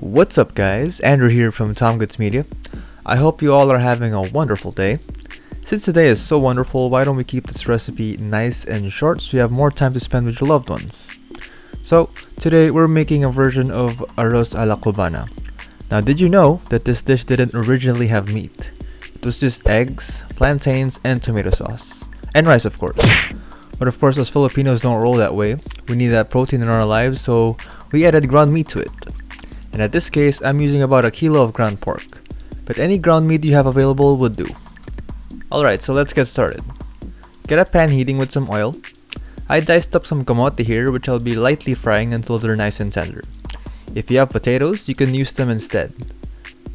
What's up guys, Andrew here from Tom Goods Media. I hope you all are having a wonderful day. Since today is so wonderful, why don't we keep this recipe nice and short so you have more time to spend with your loved ones. So, today we're making a version of arroz a la cubana. Now did you know that this dish didn't originally have meat? It was just eggs, plantains, and tomato sauce. And rice of course. But of course us Filipinos don't roll that way. We need that protein in our lives so we added ground meat to it and at this case I'm using about a kilo of ground pork, but any ground meat you have available would do. Alright, so let's get started. Get a pan heating with some oil. I diced up some kamote here which I'll be lightly frying until they're nice and tender. If you have potatoes, you can use them instead.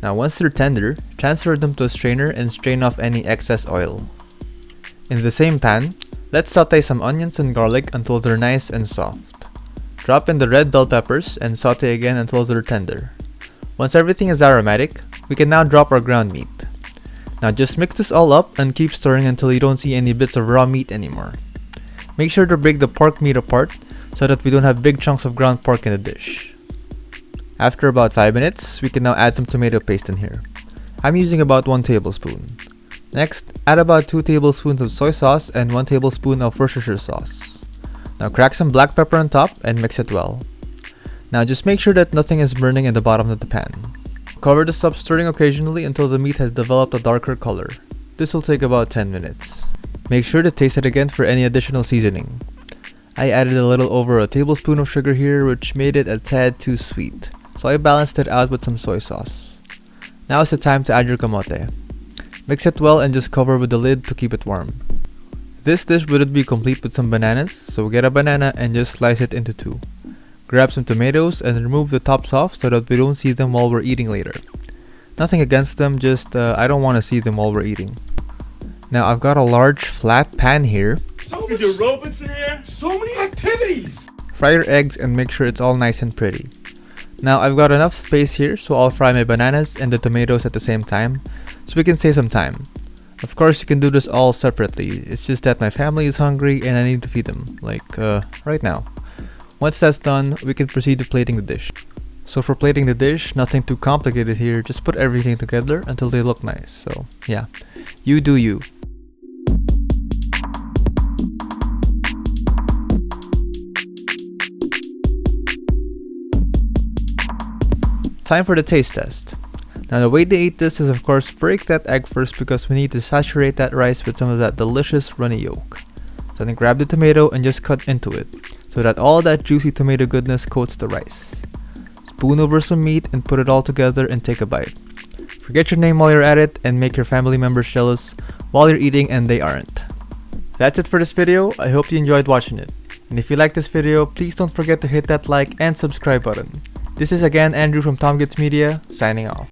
Now once they're tender, transfer them to a strainer and strain off any excess oil. In the same pan, let's saute some onions and garlic until they're nice and soft. Drop in the red bell peppers and saute again until they're tender. Once everything is aromatic, we can now drop our ground meat. Now just mix this all up and keep stirring until you don't see any bits of raw meat anymore. Make sure to break the pork meat apart so that we don't have big chunks of ground pork in the dish. After about 5 minutes, we can now add some tomato paste in here. I'm using about 1 tablespoon. Next, add about 2 tablespoons of soy sauce and 1 tablespoon of Worcestershire sauce. Now crack some black pepper on top and mix it well. Now just make sure that nothing is burning in the bottom of the pan. Cover this up stirring occasionally until the meat has developed a darker color. This will take about 10 minutes. Make sure to taste it again for any additional seasoning. I added a little over a tablespoon of sugar here which made it a tad too sweet, so I balanced it out with some soy sauce. Now is the time to add your kamote. Mix it well and just cover with the lid to keep it warm. This dish wouldn't be complete with some bananas, so get a banana and just slice it into two. Grab some tomatoes and remove the tops off so that we don't see them while we're eating later. Nothing against them, just uh, I don't want to see them while we're eating. Now I've got a large flat pan here. So many aerobics in here, so many activities! Fry your eggs and make sure it's all nice and pretty. Now I've got enough space here so I'll fry my bananas and the tomatoes at the same time so we can save some time. Of course you can do this all separately, it's just that my family is hungry and I need to feed them, like uh, right now. Once that's done, we can proceed to plating the dish. So for plating the dish, nothing too complicated here, just put everything together until they look nice, so yeah, you do you. Time for the taste test. Now the way they eat this is of course break that egg first because we need to saturate that rice with some of that delicious runny yolk. So then grab the tomato and just cut into it so that all that juicy tomato goodness coats the rice. Spoon over some meat and put it all together and take a bite. Forget your name while you're at it and make your family members jealous while you're eating and they aren't. That's it for this video, I hope you enjoyed watching it. And if you like this video, please don't forget to hit that like and subscribe button. This is again Andrew from Tom Goods Media, signing off.